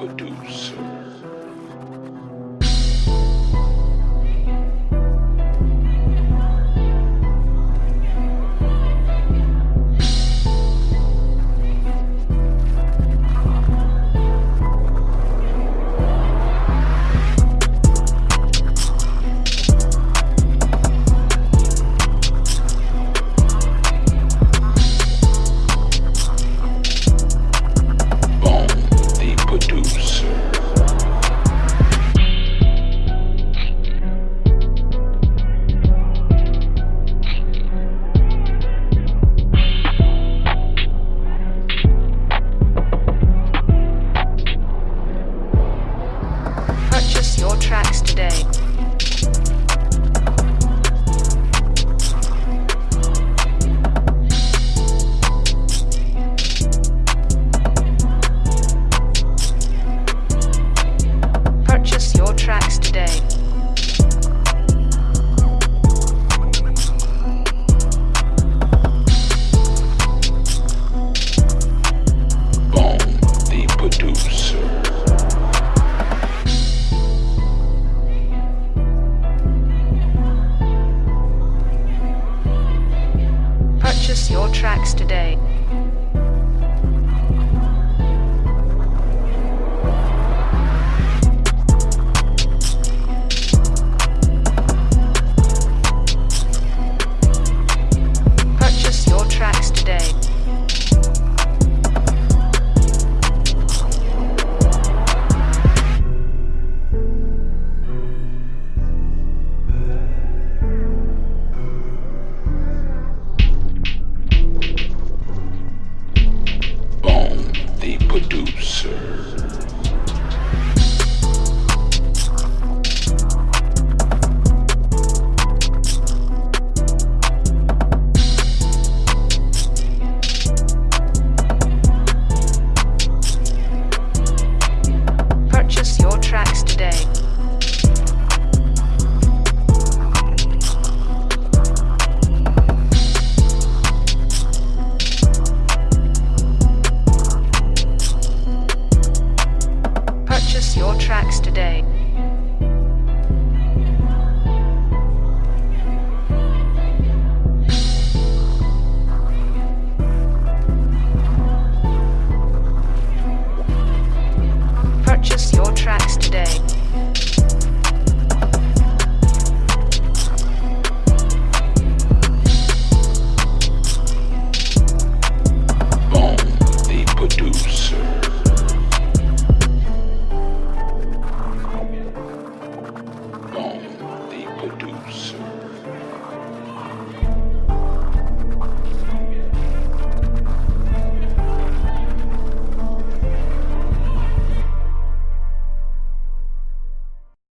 producer. Today. Purchase your tracks today. soon.